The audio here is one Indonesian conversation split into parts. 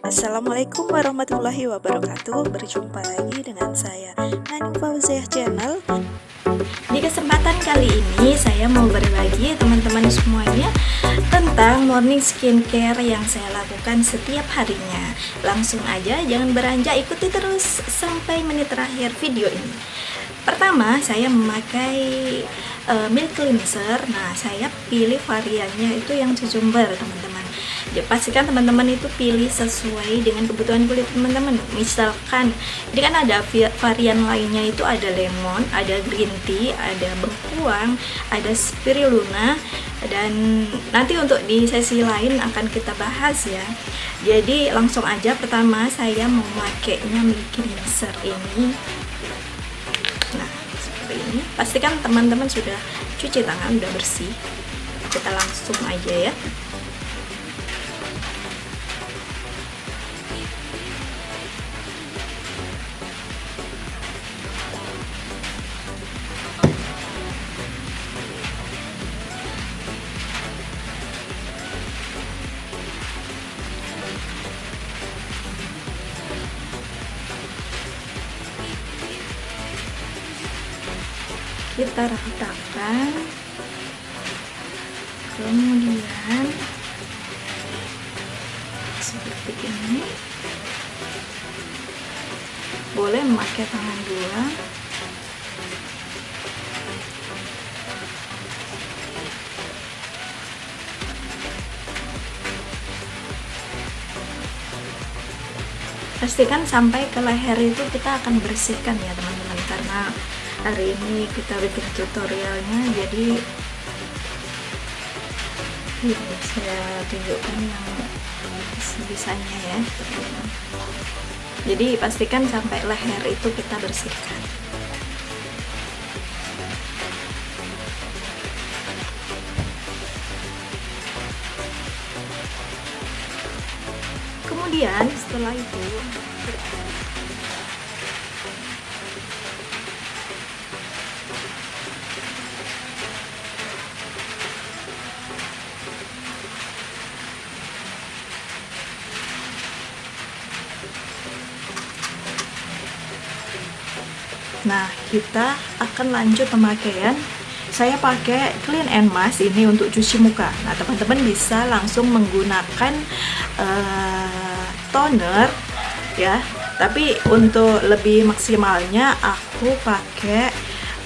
Assalamualaikum warahmatullahi wabarakatuh. Berjumpa lagi dengan saya Nani Fauziah Channel. Di kesempatan kali ini saya mau berbagi teman-teman semuanya Tentang morning skincare yang saya lakukan setiap harinya. Langsung aja jangan beranjak ikuti terus sampai menit terakhir video ini. Pertama saya memakai uh, milk cleanser. Nah saya pilih variannya itu yang cucumber teman-teman ya, pastikan teman-teman itu pilih sesuai dengan kebutuhan kulit teman-teman. Misalkan ini kan ada varian lainnya itu ada lemon ada green tea ada bengkuang ada spirulina dan nanti untuk di sesi lain akan kita bahas ya. Jadi langsung aja pertama saya memakainya milk cleanser ini. Nah seperti ini. Pastikan teman-teman sudah cuci tangan udah bersih. Kita langsung aja ya kita ratakan. Kemudian seperti ini. Boleh memakai tangan dua. Pastikan sampai ke leher itu kita akan bersihkan ya teman-teman karena hari ini kita bikin tutorialnya jadi ini saya tunjukkan yang sebisanya ya. Jadi pastikan sampai leher itu kita bersihkan. Kemudian setelah itu Nah, kita akan lanjut pemakaian. Saya pakai Clean and Mask ini untuk cuci muka. Nah, teman-teman bisa langsung menggunakan uh, toner ya. Tapi untuk lebih maksimalnya aku pakai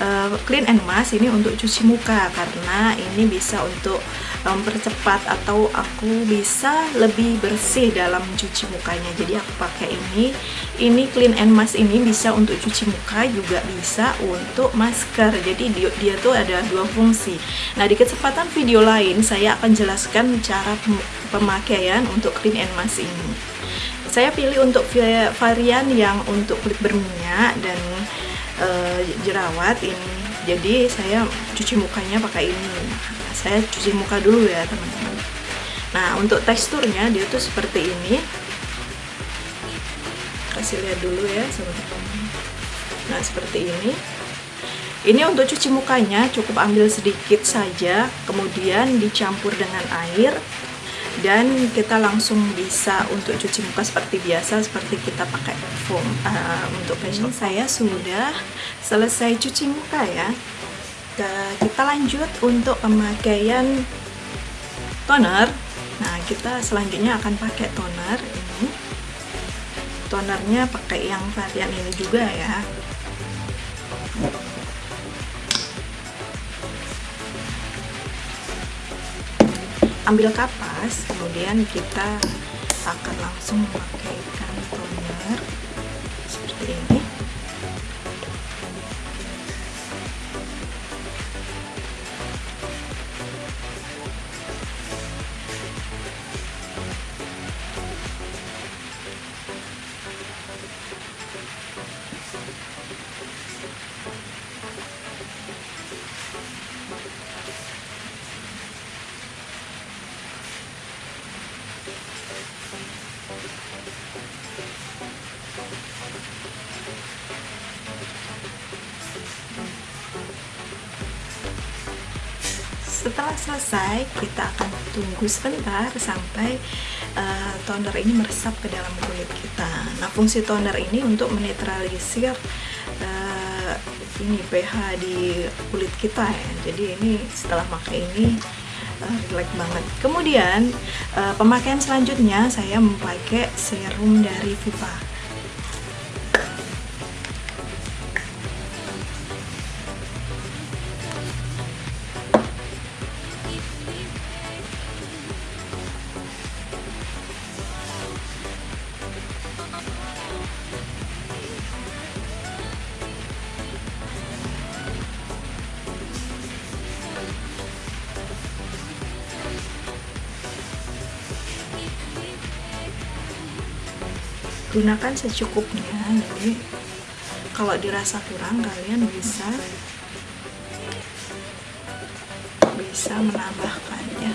uh, Clean and Mask ini untuk cuci muka karena ini bisa untuk mempercepat atau aku bisa lebih bersih dalam cuci mukanya. Jadi aku pakai ini. Ini clean and mask ini bisa untuk cuci muka juga bisa untuk masker. Jadi dia, dia tuh ada dua fungsi. Nah di kesempatan video lain saya akan jelaskan cara pemakaian untuk clean and mask ini. Saya pilih untuk varian yang untuk kulit berminyak dan uh, jerawat ini. Jadi saya cuci mukanya pakai ini saya cuci muka dulu ya teman-teman. Nah untuk teksturnya dia tuh seperti ini. Kasih lihat dulu ya teman-teman. Nah seperti ini. Ini untuk cuci mukanya cukup ambil sedikit saja kemudian dicampur dengan air dan kita langsung bisa untuk cuci muka seperti biasa seperti kita pakai foam. Uh, untuk facial saya sudah selesai cuci muka ya kita lanjut untuk pemakaian toner. Nah kita selanjutnya akan pakai toner ini. Tonernya pakai yang varian ini juga ya. Ambil kapas kemudian kita akan langsung memakaikan toner seperti ini setelah selesai kita akan tunggu sebentar sampai uh, toner ini meresap ke dalam kulit kita. Nah, fungsi toner ini untuk menetralisir uh, ini pH di kulit kita ya. Jadi ini setelah pakai ini relax banget. Kemudian pemakaian selanjutnya saya memakai serum dari Viva. Gunakan secukupnya jadi kalau dirasa kurang kalian bisa bisa menambahkannya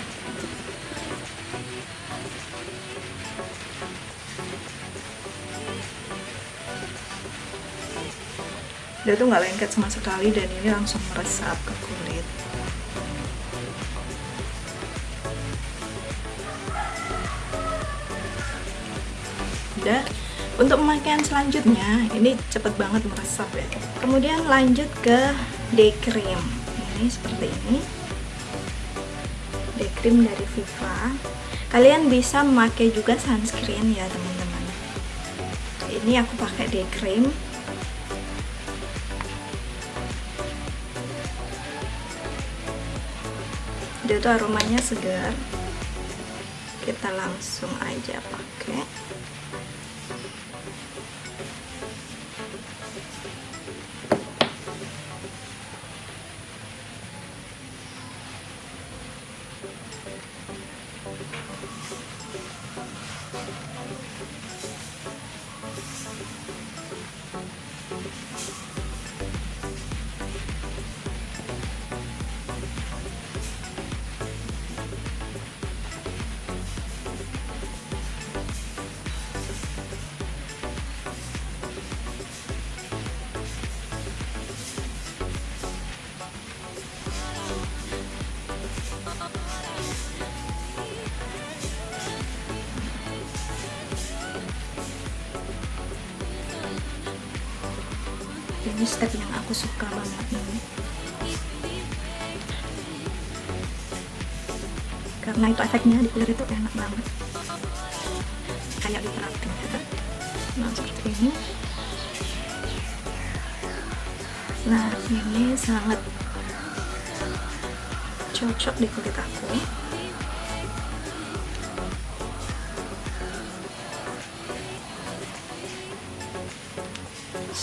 dia tuh nggak lengket sama sekali dan ini langsung meresap ke kulit. Udah untuk pemakaian selanjutnya ini cepet banget meresap ya. Kemudian lanjut ke day cream. Ini seperti ini. Day cream dari Viva. Kalian bisa memakai juga sunscreen ya teman-teman. Ini aku pakai day cream. Dia tuh aromanya segar. Kita langsung aja pakai ini step yang aku suka banget ini. Karena itu efeknya di kulit itu enak banget. Kayak diterapkan ya nah seperti ini. Nah ini sangat cocok di kulit aku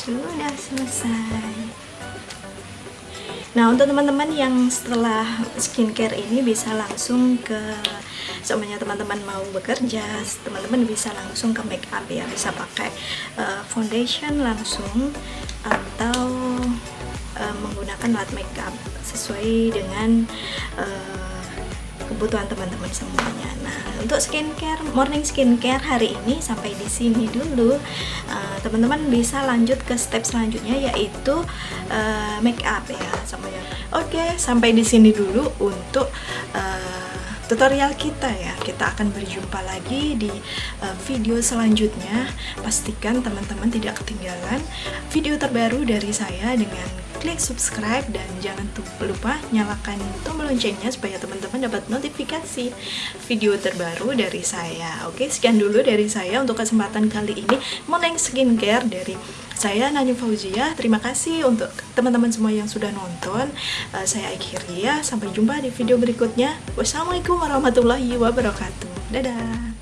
sudah selesai. Nah untuk teman-teman yang setelah skincare ini bisa langsung ke semuanya teman-teman mau bekerja teman-teman bisa langsung ke make up ya. Bisa pakai uh, foundation langsung atau uh, menggunakan matte makeup sesuai dengan uh, kebutuhan teman-teman semuanya. Nah, untuk skincare, morning skincare hari ini sampai di sini dulu. Eh, teman-teman uh, bisa lanjut ke step selanjutnya yaitu uh, make up ya semuanya. Oke, sampai di sini dulu untuk uh, tutorial kita ya kita akan berjumpa lagi di uh, video selanjutnya pastikan teman-teman tidak ketinggalan video terbaru dari saya dengan klik subscribe dan jangan lupa nyalakan tombol loncengnya supaya teman-teman dapat notifikasi video terbaru dari saya. Oke sekian dulu dari saya untuk kesempatan kali ini morning skincare dari saya Nani Fauzia. Terima kasih untuk teman-teman semua yang sudah nonton. Uh, saya akhiri ya. Sampai jumpa di video berikutnya. Wassalamualaikum warahmatullahi wabarakatuh. Dadah